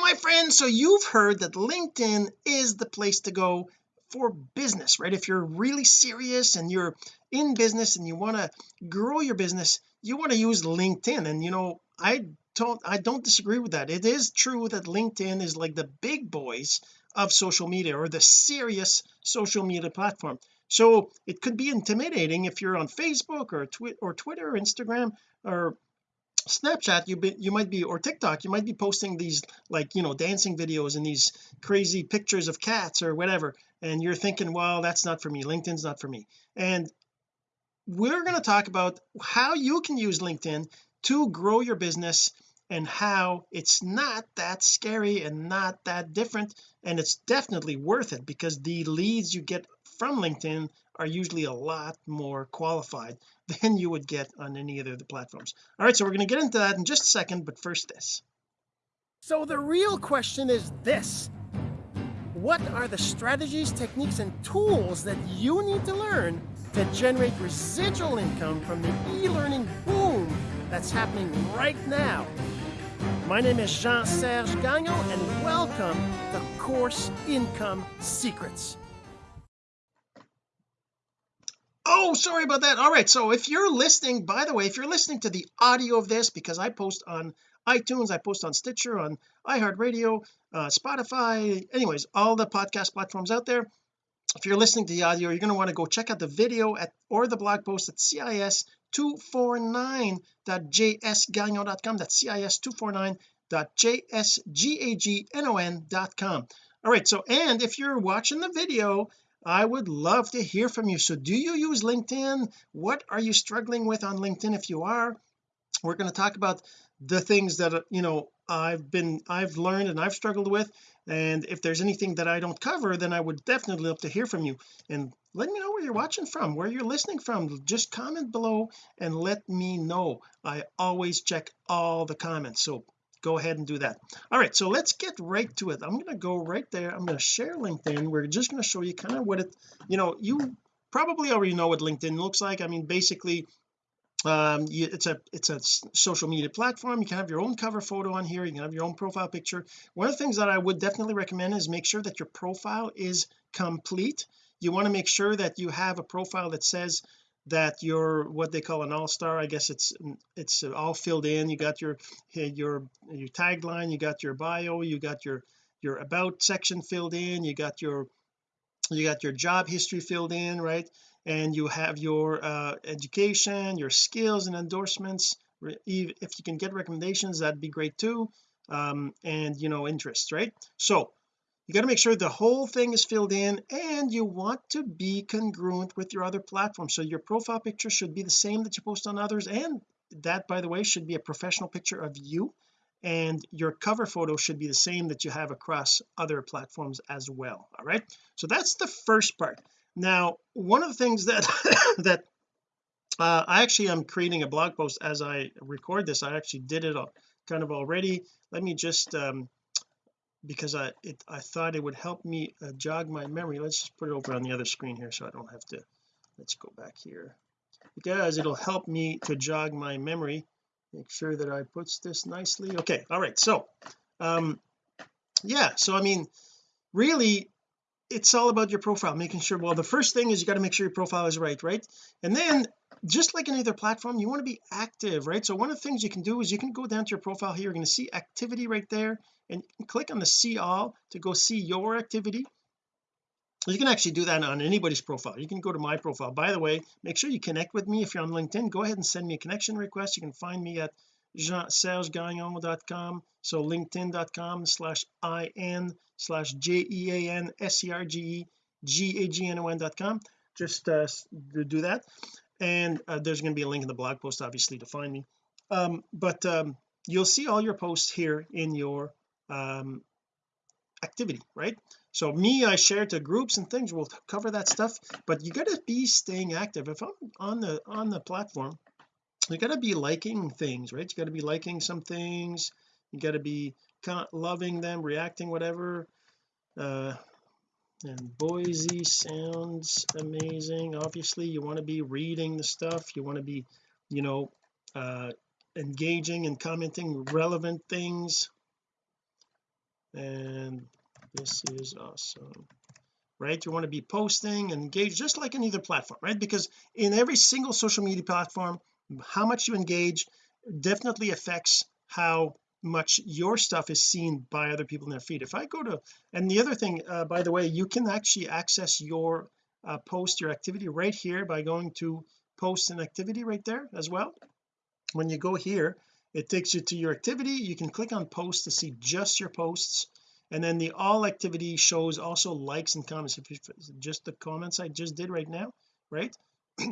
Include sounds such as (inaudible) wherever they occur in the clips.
my friend so you've heard that LinkedIn is the place to go for business right? If you're really serious and you're in business and you want to grow your business you want to use LinkedIn. And you know I don't I don't disagree with that. It is true that LinkedIn is like the big boys of social media or the serious social media platform. So it could be intimidating if you're on Facebook or Twitter or Twitter or Instagram or Snapchat you be, you might be or TikTok you might be posting these like you know dancing videos and these crazy pictures of cats or whatever and you're thinking well that's not for me. LinkedIn's not for me. And we're going to talk about how you can use LinkedIn to grow your business and how it's not that scary and not that different and it's definitely worth it because the leads you get from LinkedIn are usually a lot more qualified (laughs) than you would get on any other of the platforms. All right so we're going to get into that in just a second but first this. So the real question is this. What are the strategies techniques and tools that you need to learn to generate residual income from the e-learning boom that's happening right now? My name is Jean-Serge Gagnon and welcome to Course Income Secrets oh sorry about that. All right so if you're listening by the way if you're listening to the audio of this because I post on iTunes I post on Stitcher on iHeartRadio uh, Spotify anyways all the podcast platforms out there if you're listening to the audio you're going to want to go check out the video at or the blog post at cis249.jsgagnon.com that's cis249.jsgagnon.com all right so and if you're watching the video I would love to hear from you. So do you use LinkedIn? What are you struggling with on LinkedIn if you are? We're going to talk about the things that uh, you know I've been I've learned and I've struggled with and if there's anything that I don't cover then I would definitely love to hear from you. And let me know where you're watching from where you're listening from. Just comment below and let me know. I always check all the comments. So go ahead and do that. All right so let's get right to it. I'm going to go right there. I'm going to share LinkedIn. We're just going to show you kind of what it you know you probably already know what LinkedIn looks like. I mean basically um you, it's a it's a social media platform. You can have your own cover photo on here. You can have your own profile picture. One of the things that I would definitely recommend is make sure that your profile is complete. You want to make sure that you have a profile that says that you're what they call an all-star. I guess it's it's all filled in. You got your your your tagline you got your bio you got your your about section filled in you got your you got your job history filled in right? And you have your uh, education your skills and endorsements. If you can get recommendations that'd be great too. Um, and you know interests right? So you got to make sure the whole thing is filled in and you want to be congruent with your other platforms so your profile picture should be the same that you post on others and that by the way should be a professional picture of you. And your cover photo should be the same that you have across other platforms as well. All right? So that's the first part. Now one of the things that (laughs) that uh, I actually am creating a blog post as I record this. I actually did it all, kind of already. Let me just um because I it I thought it would help me uh, jog my memory. Let's just put it over on the other screen here so I don't have to let's go back here. Because it'll help me to jog my memory make sure that I puts this nicely. Okay all right so um yeah so I mean really it's all about your profile making sure well the first thing is you got to make sure your profile is right right? And then just like any other platform you want to be active right? So one of the things you can do is you can go down to your profile here you're going to see activity right there and click on the see all to go see your activity. You can actually do that on anybody's profile. You can go to my profile. By the way make sure you connect with me if you're on LinkedIn. Go ahead and send me a connection request. You can find me at jean-sergegagnon.com so linkedin.com slash in slash j-e-a-n-s-e-r-g-e g-a-g-n-o-n.com just uh, do that and uh, there's going to be a link in the blog post obviously to find me. Um, but um, you'll see all your posts here in your um, activity right? So me I share to groups and things we'll cover that stuff but you got to be staying active. If I'm on the on the platform you got to be liking things right? You got to be liking some things you got to be loving them reacting whatever uh and Boise sounds amazing. Obviously you want to be reading the stuff. You want to be you know uh engaging and commenting relevant things. And this is awesome. Right? You want to be posting and engage just like any other platform right? Because in every single social media platform how much you engage definitely affects how much your stuff is seen by other people in their feed. If I go to and the other thing uh, by the way you can actually access your uh, post your activity right here by going to post an activity right there as well. When you go here it takes you to your activity. You can click on post to see just your posts. And then the all activity shows also likes and comments. If you just the comments I just did right now right (clears throat)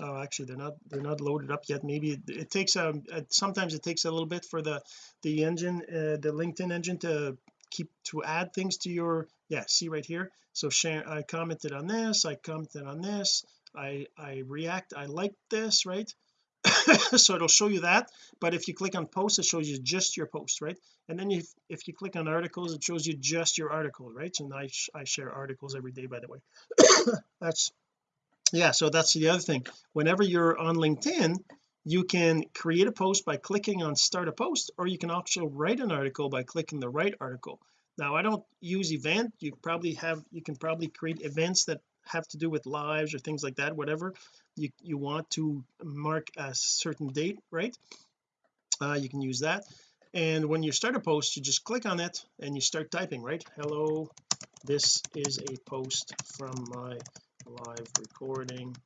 oh actually they're not they're not loaded up yet. Maybe it, it takes a, um, a, sometimes it takes a little bit for the the engine uh, the LinkedIn engine to keep to add things to your yeah see right here. So share I commented on this I commented on this I I react I like this right? (coughs) So it'll show you that but if you click on post it shows you just your post right? And then if, if you click on articles it shows you just your article right? And I, I share articles every day by the way. (coughs) That's yeah so that's the other thing. Whenever you're on LinkedIn you can create a post by clicking on start a post or you can also write an article by clicking the write article. Now I don't use event. You probably have you can probably create events that have to do with lives or things like that whatever you you want to mark a certain date right? Uh, you can use that. And when you start a post you just click on it and you start typing right? Hello this is a post from my live recording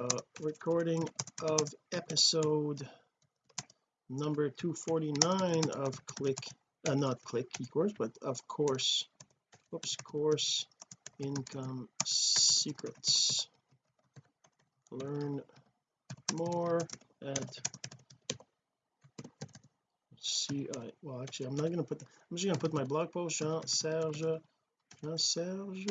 uh recording of episode number 249 of click uh, not click course, but of course oops course income secrets. Learn more at see I well actually I'm not going to put I'm just going to put my blog post Jean Serge Jean Serge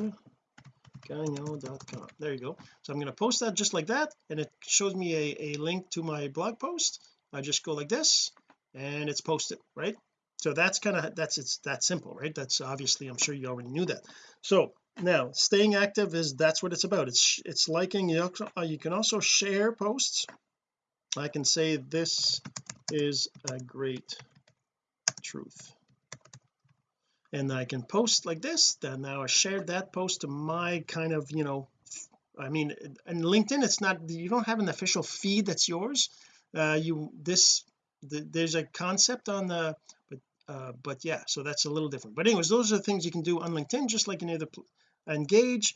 there you go. So I'm going to post that just like that and it shows me a, a link to my blog post. I just go like this and it's posted right? So that's kind of that's it's that simple right? That's obviously I'm sure you already knew that. So now staying active is that's what it's about. It's it's liking. You, uh, you can also share posts. I can say this is a great truth and I can post like this then now I shared that post to my kind of you know I mean in LinkedIn it's not you don't have an official feed that's yours. Uh you this the, there's a concept on the but uh but yeah so that's a little different. But anyways those are the things you can do on LinkedIn just like any other engage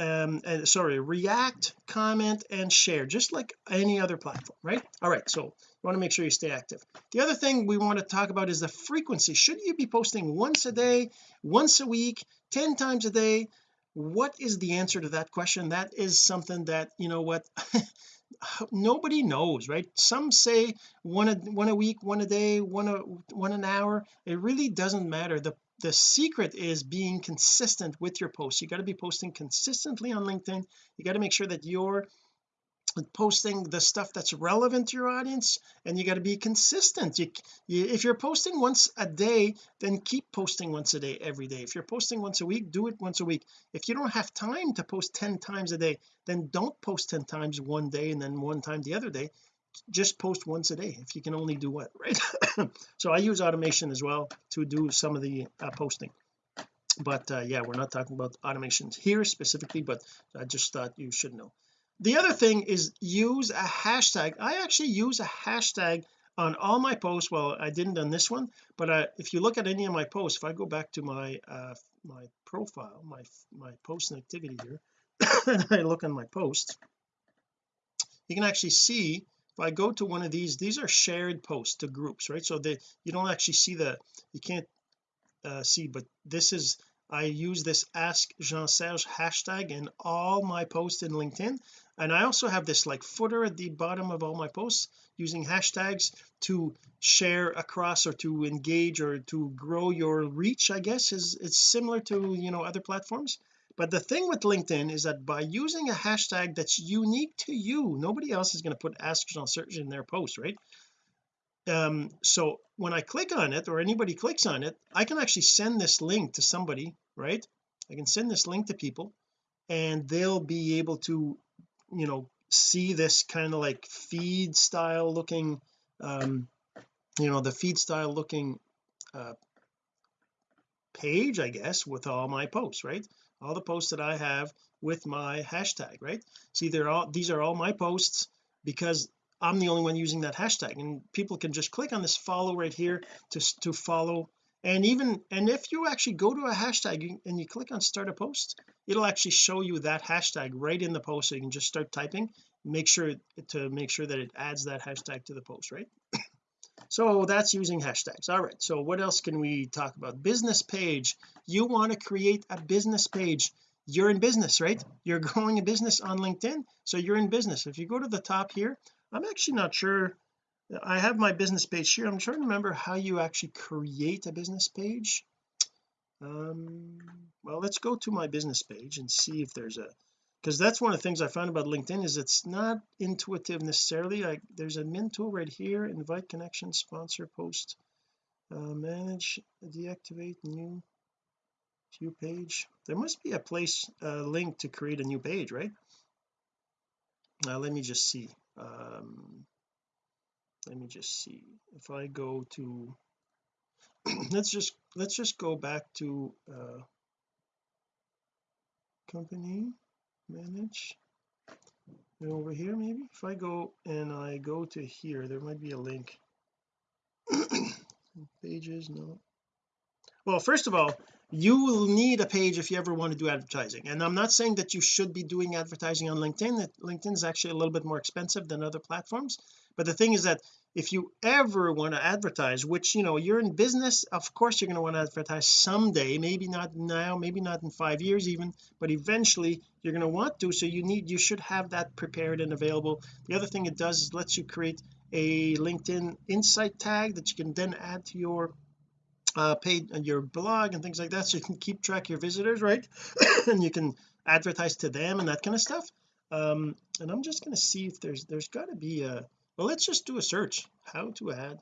um and sorry react comment and share just like any other platform right? All right so you want to make sure you stay active. The other thing we want to talk about is the frequency. Should you be posting once a day once a week 10 times a day? What is the answer to that question? That is something that you know what (laughs) nobody knows right? Some say one a one a week one a day one a one an hour. It really doesn't matter. The the secret is being consistent with your posts. You got to be posting consistently on LinkedIn. You got to make sure that you're posting the stuff that's relevant to your audience and you got to be consistent. You, you, if you're posting once a day then keep posting once a day every day. If you're posting once a week do it once a week. If you don't have time to post 10 times a day then don't post 10 times one day and then one time the other day just post once a day if you can only do what (laughs) right? So I use automation as well to do some of the uh, posting. But uh, yeah we're not talking about automations here specifically but I just thought you should know. The other thing is use a hashtag. I actually use a hashtag on all my posts. Well I didn't on this one but uh, if you look at any of my posts if I go back to my uh my profile my my post and activity here (coughs) and I look on my post you can actually see I go to one of these these are shared posts to groups right? So they you don't actually see the you can't uh, see but this is I use this ask Jean Serge hashtag in all my posts in LinkedIn. And I also have this like footer at the bottom of all my posts using hashtags to share across or to engage or to grow your reach I guess is it's similar to you know other platforms but the thing with LinkedIn is that by using a hashtag that's unique to you nobody else is going to put Jean Serge in their post right? Um so when I click on it or anybody clicks on it I can actually send this link to somebody right? I can send this link to people and they'll be able to you know see this kind of like feed style looking um you know the feed style looking uh page I guess with all my posts right all the posts that I have with my hashtag right? See they're all these are all my posts because I'm the only one using that hashtag. And people can just click on this follow right here to to follow. And even and if you actually go to a hashtag and you click on start a post it'll actually show you that hashtag right in the post so you can just start typing. Make sure to make sure that it adds that hashtag to the post right so that's using hashtags. All right so what else can we talk about? Business page. You want to create a business page. You're in business right? You're (laughs) growing a business on LinkedIn so you're in business. If you go to the top here I'm actually not sure I have my business page here. I'm trying to remember how you actually create a business page. Um well let's go to my business page and see if there's a because that's one of the things I found about LinkedIn is it's not intuitive necessarily like there's a admin tool right here invite connection sponsor post uh, manage deactivate new view page. There must be a place a link to create a new page right? Now let me just see um let me just see. If I go to (clears throat) let's just let's just go back to uh company manage. And over here maybe? If I go and I go to here there might be a link. (coughs) Pages no. Well first of all you will need a page if you ever want to do advertising. And I'm not saying that you should be doing advertising on LinkedIn. That LinkedIn is actually a little bit more expensive than other platforms. But the thing is that if you ever want to advertise which you know you're in business of course you're going to want to advertise someday maybe not now maybe not in five years even but eventually you're going to want to so you need you should have that prepared and available. The other thing it does is lets you create a LinkedIn insight tag that you can then add to your uh paid uh, your blog and things like that so you can keep track of your visitors right? (coughs) And you can advertise to them and that kind of stuff. Um and I'm just going to see if there's there's got to be a well let's just do a search. How to add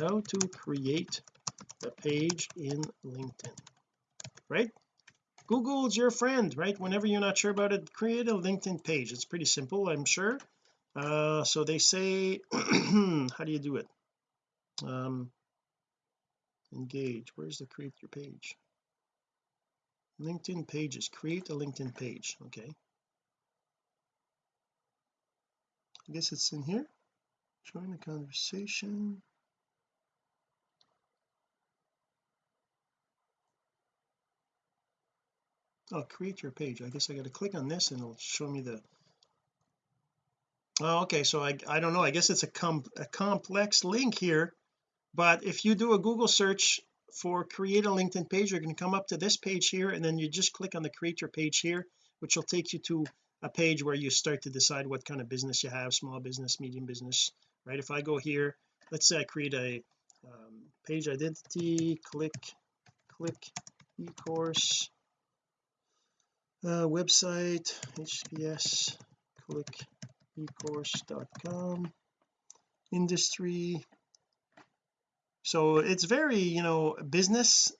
how to create a page in LinkedIn right? Google's your friend right? Whenever you're not sure about it create a LinkedIn page. It's pretty simple I'm sure. Uh so they say (clears throat) how do you do it? Um engage. Where's the create your page? LinkedIn pages. Create a LinkedIn page. Okay. I guess it's in here join the conversation. Oh create your page. I guess I got to click on this and it'll show me the oh okay so I I don't know. I guess it's a com a complex link here but if you do a Google search for create a LinkedIn page you're going to come up to this page here and then you just click on the create your page here which will take you to a page where you start to decide what kind of business you have small business medium business right? If I go here let's say I create a um, page identity click click e-course uh, website https click ecourse.com industry. So it's very you know business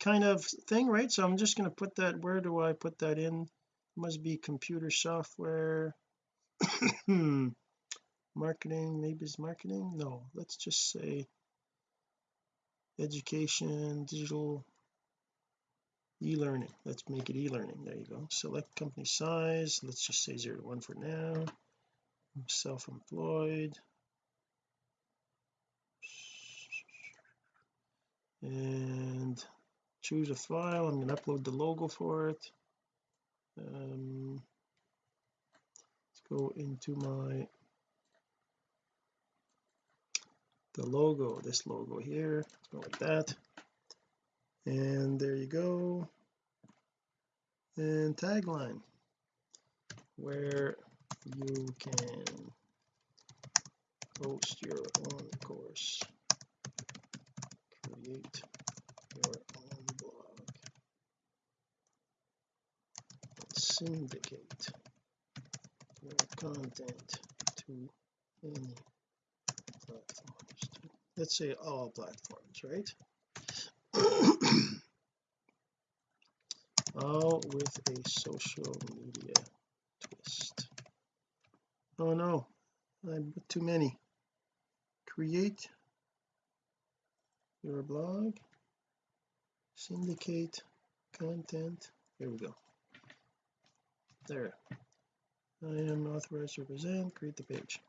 kind of thing right? So I'm just going to put that where do I put that in? Must be computer software. (coughs) Hmm marketing maybe it's marketing? No let's just say education digital e-learning. Let's make it e-learning. There you go. Select company size. Let's just say zero to one for now. Self-employed. And choose a file. I'm going to upload the logo for it. Um, let's go into my the logo this logo here. Let's go like that. And there you go. And tagline where you can post your own course. Create your own blog. Syndicate your content to any platforms let's say all platforms right? (clears throat) All with a social media twist. Oh no. I put too many. Create your blog. Syndicate content. Here we go. There. I am authorized to represent create the page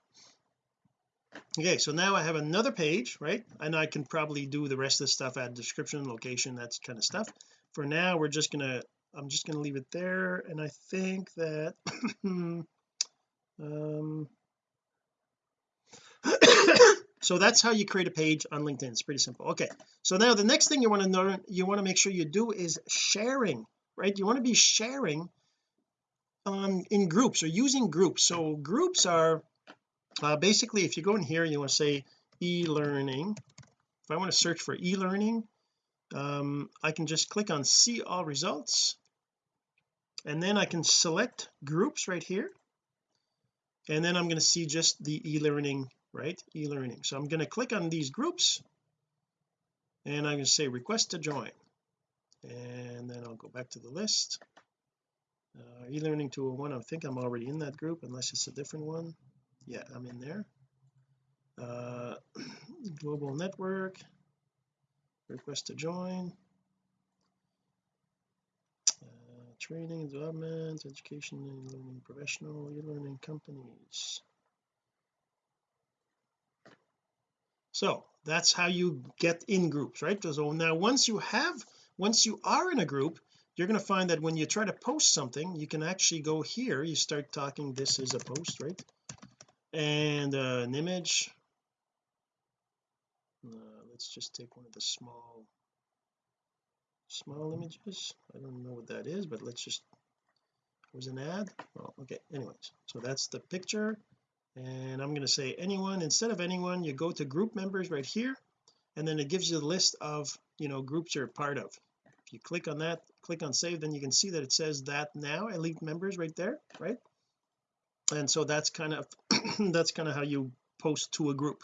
okay so now I have another page right? And I can probably do the rest of the stuff add description location that's kind of stuff. For now we're just gonna I'm just gonna leave it there and I think that (coughs) um (coughs) so that's how you create a page on LinkedIn. It's pretty simple. Okay so now the next thing you want to know you want to make sure you do is sharing right? You want to be sharing um in groups or using groups. So groups are uh, basically if you go in here you want to say e-learning if I want to search for e-learning um, I can just click on see all results. And then I can select groups right here. And then I'm going to see just the e-learning right? E-learning. So I'm going to click on these groups. And I'm going to say request to join. And then I'll go back to the list. Uh, e-learning 201 I think I'm already in that group unless it's a different one yeah I'm in there. Uh, (clears throat) global network request to join. Uh, training development education and learning professional e-learning companies. So that's how you get in groups right? So now once you have once you are in a group you're going to find that when you try to post something you can actually go here you start talking this is a post right and uh, an image? Uh, let's just take one of the small small images. I don't know what that is but let's just was an ad? Well okay anyways. So that's the picture. And I'm going to say anyone instead of anyone you go to group members right here and then it gives you the list of you know groups you're part of. If you click on that click on save then you can see that it says that now elite members right there right and so that's kind of (clears throat) that's kind of how you post to a group.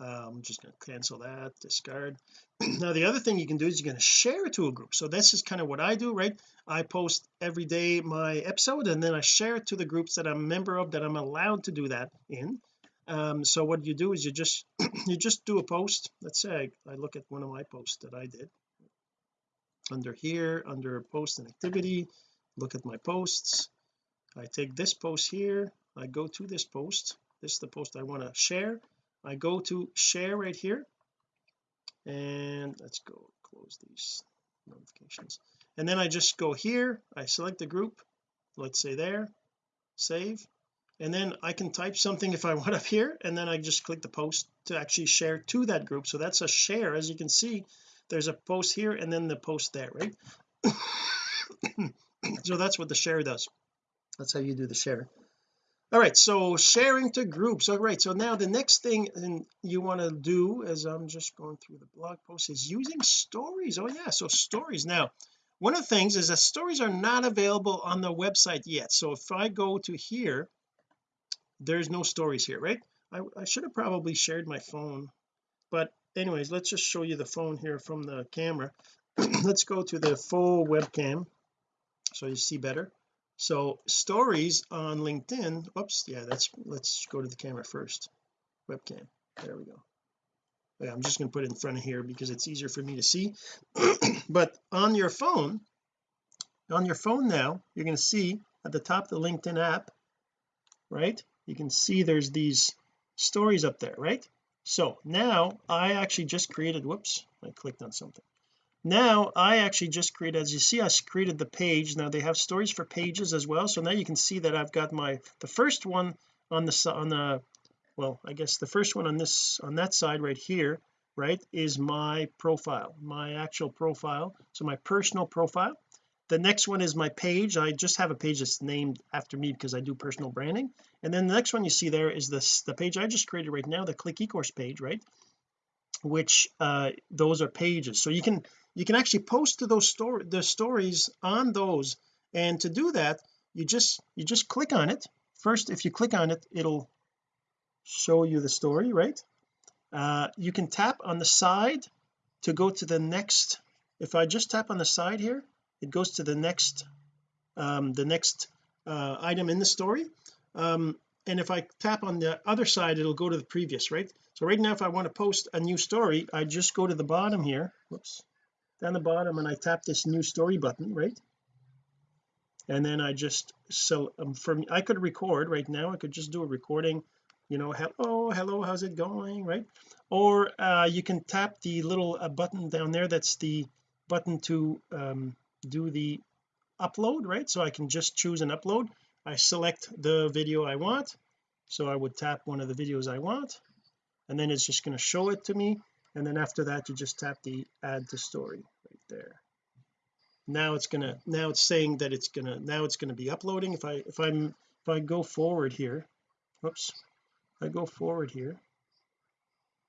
Uh, I'm just going to cancel that discard. (clears throat) Now the other thing you can do is you're going to share it to a group. So this is kind of what I do right? I post every day my episode and then I share it to the groups that I'm a member of that I'm allowed to do that in. Um, so what you do is you just (clears throat) you just do a post. Let's say I, I look at one of my posts that I did. Under here under post and activity look at my posts I take this post here I go to this post this is the post I want to share. I go to share right here and let's go close these notifications. And then I just go here I select the group let's say there save and then I can type something if I (laughs) want up here and then I just click the post to actually share to that group. So that's a share as you can see there's a post here and then the post there right? (coughs) So that's what the share does that's how you do the share all right so sharing to groups. All right so now the next thing and you want to do as I'm just going through the blog post is using stories. Oh yeah so stories. Now one of the things is that stories are not available on the website yet. So if I go to here there's no stories here right? I, I should have probably shared my phone. But anyways let's just show you the phone here from the camera. (clears throat) Let's go to the full webcam so you see better so stories on LinkedIn whoops yeah that's let's go to the camera first. Webcam there we go. Yeah, I'm just going to put it in front of here because it's easier for me to see. (clears throat) But on your phone on your phone now you're going to see at the top of the LinkedIn app right you can see there's these stories up there right? So now I actually just created whoops I clicked on something now I actually just created as you see I created the page. Now they have stories for pages as well. So now you can see that I've got my the first one on the on the well I guess the first one on this on that side right here right is my profile my actual profile. So my personal profile. The next one is my page. I just have a page that's named after me because I do personal branding. And then the next one you see there is this the page I just created right now the click ecourse page right which uh those are pages. So you can you can actually post to those story the stories on those. And to do that you just you just click on it. First if you click on it it'll show you the story right? Uh, you can tap on the side to go to the next if I just tap on the side here it goes to the next um, the next uh, item in the story. Um, and if I tap on the other side it'll go to the previous right so right now if I want to post a new story I just go to the bottom here. Whoops. Down the bottom and I tap this new story button right? And then I just so um, from I could record right now. I could just do a recording you know hello hello how's it going? right? Or uh, you can tap the little uh, button down there that's the button to um, do the upload right? So I can just choose an upload. I select the video I want. So I would tap one of the videos I want and then it's just going to show it to me and then after that you just tap the add to story right there. Now it's gonna now it's saying that it's gonna now it's to be uploading. If I if I'm if I go forward here oops I go forward here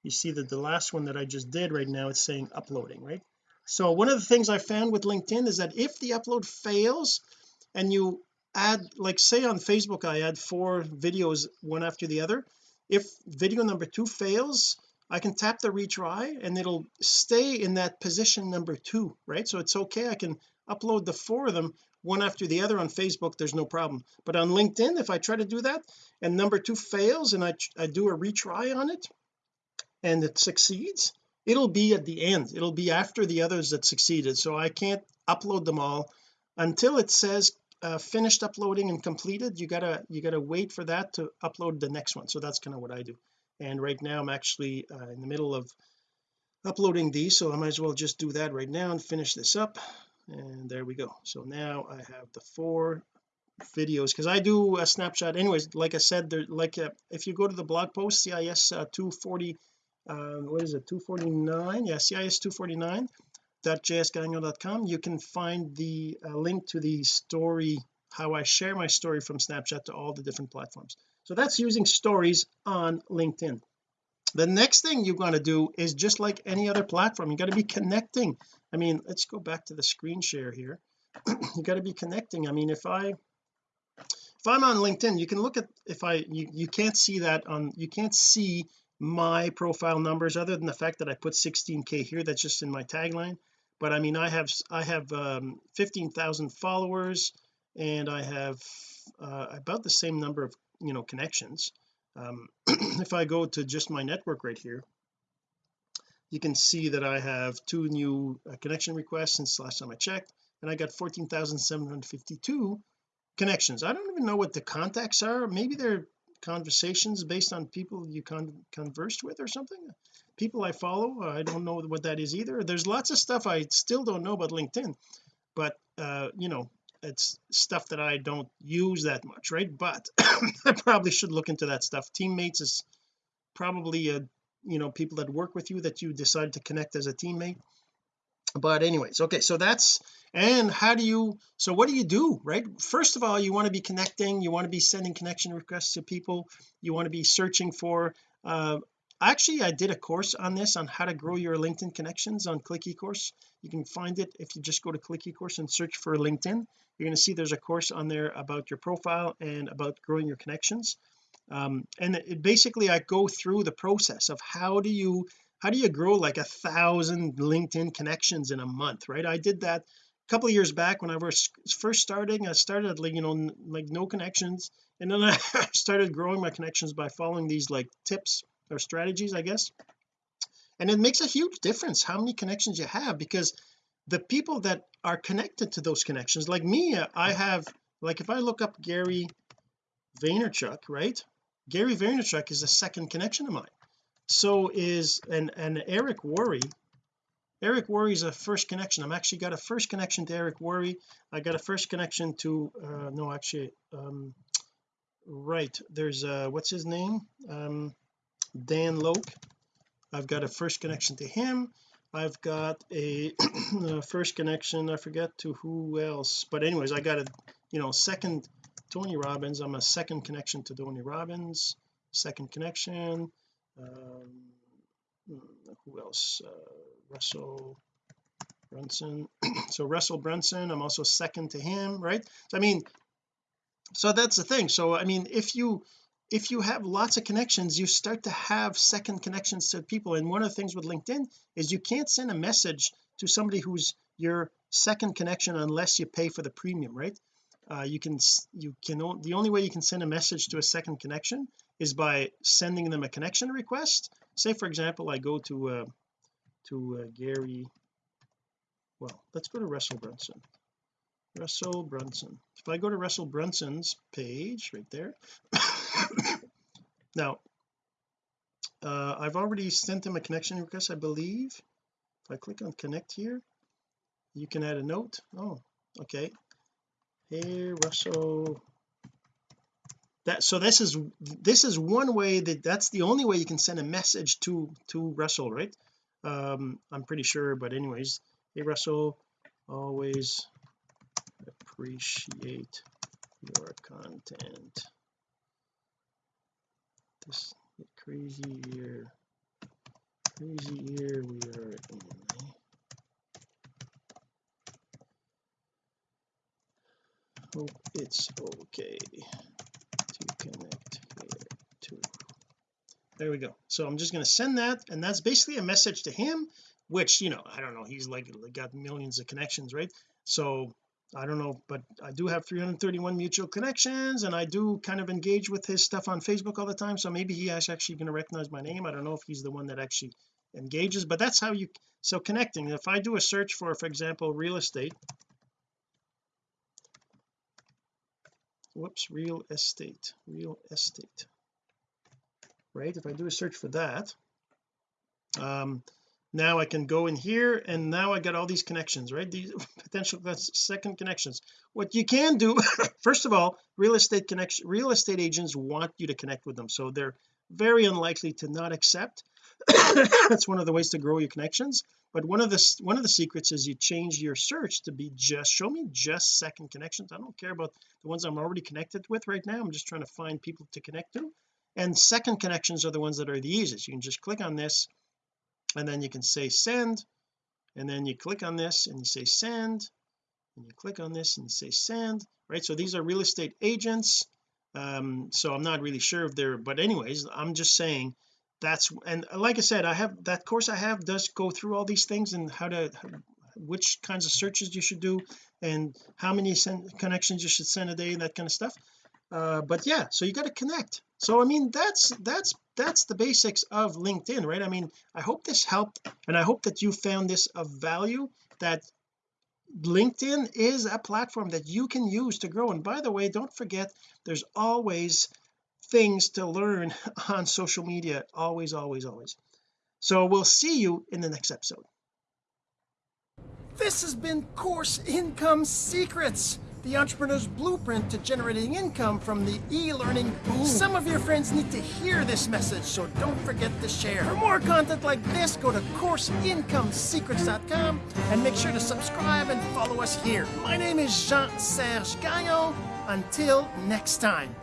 you see that the last one that I just did right now it's saying uploading right? So one of the things I found with LinkedIn is that if the upload fails and you add like say on Facebook I add four videos one after the other if video number two fails I can tap the retry and it'll stay in that position number two right? So it's okay. I can upload the four of them one after the other on Facebook. There's no problem. But on LinkedIn if I try to do that and number two fails and I, I do a retry on it and it succeeds it'll be at the end. It'll be after the others that succeeded. So I can't upload them all until it says uh, finished uploading and completed you gotta you gotta wait for that to upload the next one. So that's kind of what I do. And right now I'm actually uh, in the middle of uploading these so I might as well just do that right now and finish this up. And there we go. So now I have the four videos because I do a Snapchat anyways. Like I said there like uh, if you go to the blog post CIS uh, 240 um, what is it? 249 yeah CIS 249 jsgagnon.com you can find the uh, link to the story how I share my story from Snapchat to all the different platforms. So that's using stories on LinkedIn. The next thing you're going to do is just like any other platform you got to be connecting. I mean let's go back to the screen share here. (clears throat) You got to be connecting. I mean if I if I'm on LinkedIn you can look at if I you, you can't see that on you can't see my profile numbers other than the fact that I put 16k here. That's just in my tagline but I mean I have I have um, 15,000 followers and I have uh, about the same number of you know connections. Um, (clears throat) if I go to just my network right here you can see that I have two new uh, connection requests since last time I checked and I got 14,752 connections. I don't even know what the contacts are. Maybe they're conversations based on people you con conversed with or something? People I follow I don't know what that is either. There's lots of stuff I still don't know about LinkedIn but uh you know it's stuff that I don't use that much right? But (coughs) I probably should look into that stuff. Teammates is probably a you know people that work with you that you decide to connect as a teammate. But anyways okay so that's and how do you so what do you do right? First of all you want to be connecting you want to be sending connection requests to people you want to be searching for uh actually I did a course on this on how to grow your LinkedIn connections on click eCourse. You can find it if you just go to click eCourse and search for LinkedIn. You're going to see there's a course on there about your profile and about growing your connections. Um, and it, basically I go through the process of how do you how do you grow like a thousand LinkedIn connections in a month right? I did that a couple of years back when I was first starting I started like you know like no connections. And then (laughs) I started growing my connections by following these like tips or strategies I guess. And it makes a huge difference how many connections you have because the people that are connected to those connections like me uh, I have like if I look up Gary Vaynerchuk right? Gary Vaynerchuk is a second connection of mine. So is and and Eric Worre Eric Worre is a first connection. I'm actually got a first connection to Eric Worre I got a first connection to uh no actually um right there's uh what's his name? Um Dan Lok I've got a first connection to him. I've got a, (clears throat) a first connection I forget to who else but anyways I got a you know second Tony Robbins. I'm a second connection to Tony Robbins. Second connection um, who else? Uh, Russell Brunson. (clears throat) So Russell Brunson I'm also second to him right? So I mean so that's the thing. So I mean if you if you have lots of connections you start to have second connections to people. And one of the things with LinkedIn is you can't send a message to somebody who's your second connection unless you pay for the premium right? Uh, you can you can the only way you can send a message to a second connection is by sending them a connection request. Say for example I go to uh, to uh, Gary well let's go to Russell Brunson. Russell Brunson. If I go to Russell Brunson's page right there (coughs) now uh, I've already sent him a connection request I believe. If I click on connect here you can add a note. Oh okay. Hey Russell that so this is this is one way that that's the only way you can send a message to to Russell right? Um I'm pretty sure but anyways hey Russell always appreciate your content. This crazy year crazy year we are in. Hope it's okay connect too there we go. So I'm just going to send that and that's basically a message to him which you know I don't know he's like got millions of connections right? So I don't know but I do have 331 mutual connections and I do kind of engage with his stuff on Facebook all the time so maybe he is actually going to recognize my name. I don't know if he's the one that actually engages but that's how you so connecting. If I do a search for for example real estate whoops real estate real estate. Right if I do a search for that um now I can go in here and now I got all these connections right? These (laughs) potential second connections. What you can do (laughs) first of all real estate connection real estate agents want you to connect with them so they're very unlikely to not accept. (coughs) That's one of the ways to grow your connections but one of the one of the secrets is you change your search to be just show me just second connections. I don't care about the ones I'm already connected with right now. I'm just trying to find people to connect to. And second connections are the ones that are the easiest. You can just click on this and then you can say send. And then you click on this and you say send. And you click on this and you say send right? So these are real estate agents. Um so I'm not really sure if they're but anyways I'm just saying that's and like I said I have that course I have does go through all these things and how to which kinds of searches you should do and how many connections you should send a day and that kind of stuff. Uh, but yeah so you got to connect. So I mean that's that's that's the basics of LinkedIn right? I mean I hope this helped and I hope that you found this of value that LinkedIn is a platform that you can use to grow. And by the way don't forget there's always things to learn (laughs) on social media always always always so we'll see you in the next episode this has been course income secrets the entrepreneur's blueprint to generating income from the e-learning boom. Some of your friends need to hear this message, so don't forget to share. For more content like this, go to CourseIncomeSecrets.com and make sure to subscribe and follow us here. My name is Jean-Serge Gagnon. Until next time.